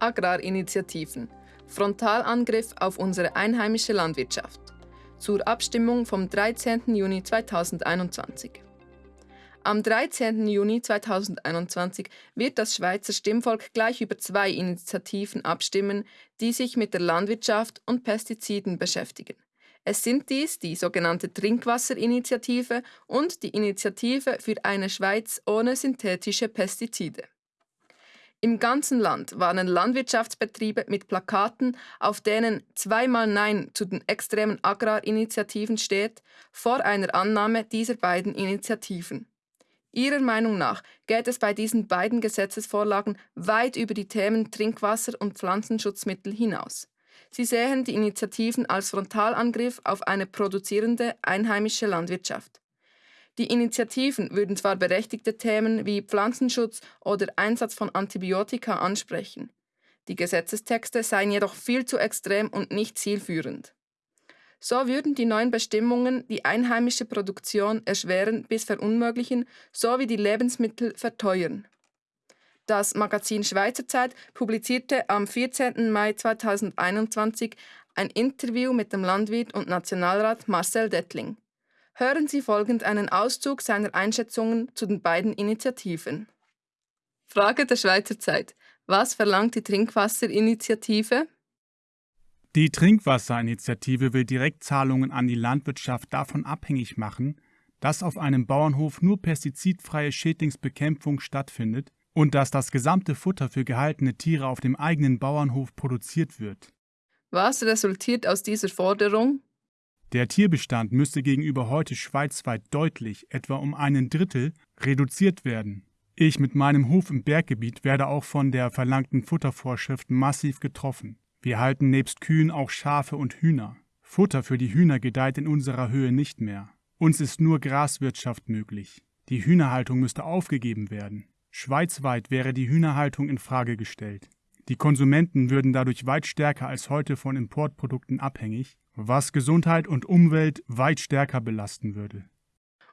Agrarinitiativen. Frontalangriff auf unsere einheimische Landwirtschaft. Zur Abstimmung vom 13. Juni 2021. Am 13. Juni 2021 wird das Schweizer Stimmvolk gleich über zwei Initiativen abstimmen, die sich mit der Landwirtschaft und Pestiziden beschäftigen. Es sind dies die sogenannte Trinkwasserinitiative und die Initiative für eine Schweiz ohne synthetische Pestizide. Im ganzen Land warnen Landwirtschaftsbetriebe mit Plakaten, auf denen zweimal Nein zu den extremen Agrarinitiativen steht, vor einer Annahme dieser beiden Initiativen. Ihrer Meinung nach geht es bei diesen beiden Gesetzesvorlagen weit über die Themen Trinkwasser und Pflanzenschutzmittel hinaus. Sie sehen die Initiativen als Frontalangriff auf eine produzierende einheimische Landwirtschaft. Die Initiativen würden zwar berechtigte Themen wie Pflanzenschutz oder Einsatz von Antibiotika ansprechen. Die Gesetzestexte seien jedoch viel zu extrem und nicht zielführend. So würden die neuen Bestimmungen die einheimische Produktion erschweren bis verunmöglichen sowie die Lebensmittel verteuern. Das Magazin Schweizer Zeit publizierte am 14. Mai 2021 ein Interview mit dem Landwirt und Nationalrat Marcel Dettling. Hören Sie folgend einen Auszug seiner Einschätzungen zu den beiden Initiativen. Frage der Schweizer Zeit. Was verlangt die Trinkwasserinitiative? Die Trinkwasserinitiative will Direktzahlungen an die Landwirtschaft davon abhängig machen, dass auf einem Bauernhof nur pestizidfreie Schädlingsbekämpfung stattfindet und dass das gesamte Futter für gehaltene Tiere auf dem eigenen Bauernhof produziert wird. Was resultiert aus dieser Forderung? Der Tierbestand müsste gegenüber heute schweizweit deutlich, etwa um einen Drittel, reduziert werden. Ich mit meinem Hof im Berggebiet werde auch von der verlangten Futtervorschrift massiv getroffen. Wir halten nebst Kühen auch Schafe und Hühner. Futter für die Hühner gedeiht in unserer Höhe nicht mehr. Uns ist nur Graswirtschaft möglich. Die Hühnerhaltung müsste aufgegeben werden. Schweizweit wäre die Hühnerhaltung in Frage gestellt. Die Konsumenten würden dadurch weit stärker als heute von Importprodukten abhängig, was Gesundheit und Umwelt weit stärker belasten würde.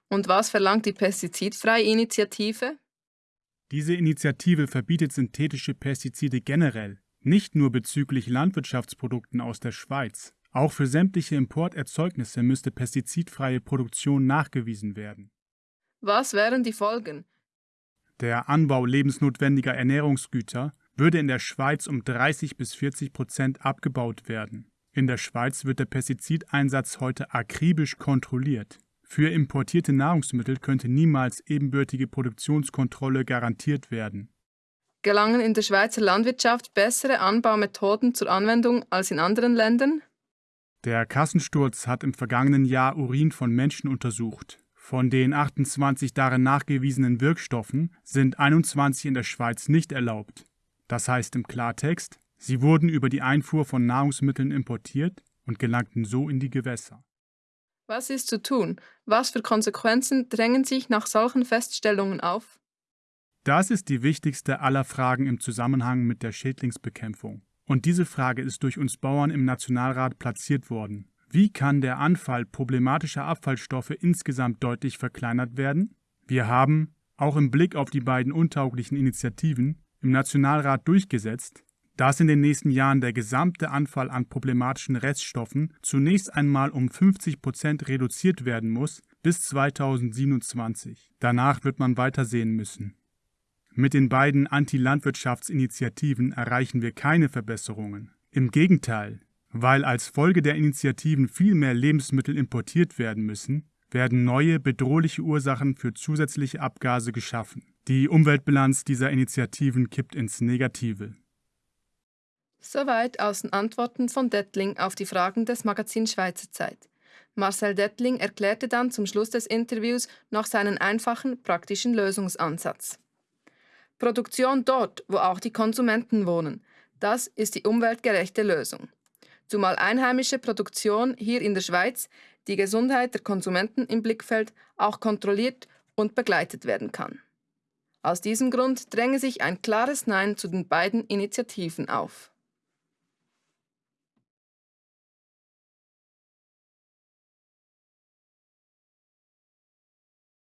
Und was verlangt die Pestizidfreie Initiative? Diese Initiative verbietet synthetische Pestizide generell, nicht nur bezüglich Landwirtschaftsprodukten aus der Schweiz. Auch für sämtliche Importerzeugnisse müsste pestizidfreie Produktion nachgewiesen werden. Was wären die Folgen? Der Anbau lebensnotwendiger Ernährungsgüter würde in der Schweiz um 30 bis 40 Prozent abgebaut werden. In der Schweiz wird der Pestizideinsatz heute akribisch kontrolliert. Für importierte Nahrungsmittel könnte niemals ebenbürtige Produktionskontrolle garantiert werden. Gelangen in der Schweizer Landwirtschaft bessere Anbaumethoden zur Anwendung als in anderen Ländern? Der Kassensturz hat im vergangenen Jahr Urin von Menschen untersucht. Von den 28 darin nachgewiesenen Wirkstoffen sind 21 in der Schweiz nicht erlaubt. Das heißt im Klartext, sie wurden über die Einfuhr von Nahrungsmitteln importiert und gelangten so in die Gewässer. Was ist zu tun? Was für Konsequenzen drängen sich nach solchen Feststellungen auf? Das ist die wichtigste aller Fragen im Zusammenhang mit der Schädlingsbekämpfung. Und diese Frage ist durch uns Bauern im Nationalrat platziert worden. Wie kann der Anfall problematischer Abfallstoffe insgesamt deutlich verkleinert werden? Wir haben, auch im Blick auf die beiden untauglichen Initiativen, im Nationalrat durchgesetzt, dass in den nächsten Jahren der gesamte Anfall an problematischen Reststoffen zunächst einmal um 50 Prozent reduziert werden muss bis 2027. Danach wird man weitersehen müssen. Mit den beiden Anti-Landwirtschaftsinitiativen erreichen wir keine Verbesserungen. Im Gegenteil, weil als Folge der Initiativen viel mehr Lebensmittel importiert werden müssen, werden neue bedrohliche Ursachen für zusätzliche Abgase geschaffen. Die Umweltbilanz dieser Initiativen kippt ins Negative. Soweit aus den Antworten von Dettling auf die Fragen des Magazins Schweizer Zeit. Marcel Dettling erklärte dann zum Schluss des Interviews noch seinen einfachen, praktischen Lösungsansatz. Produktion dort, wo auch die Konsumenten wohnen. Das ist die umweltgerechte Lösung. Zumal einheimische Produktion hier in der Schweiz die Gesundheit der Konsumenten im Blickfeld auch kontrolliert und begleitet werden kann. Aus diesem Grund dränge sich ein klares Nein zu den beiden Initiativen auf.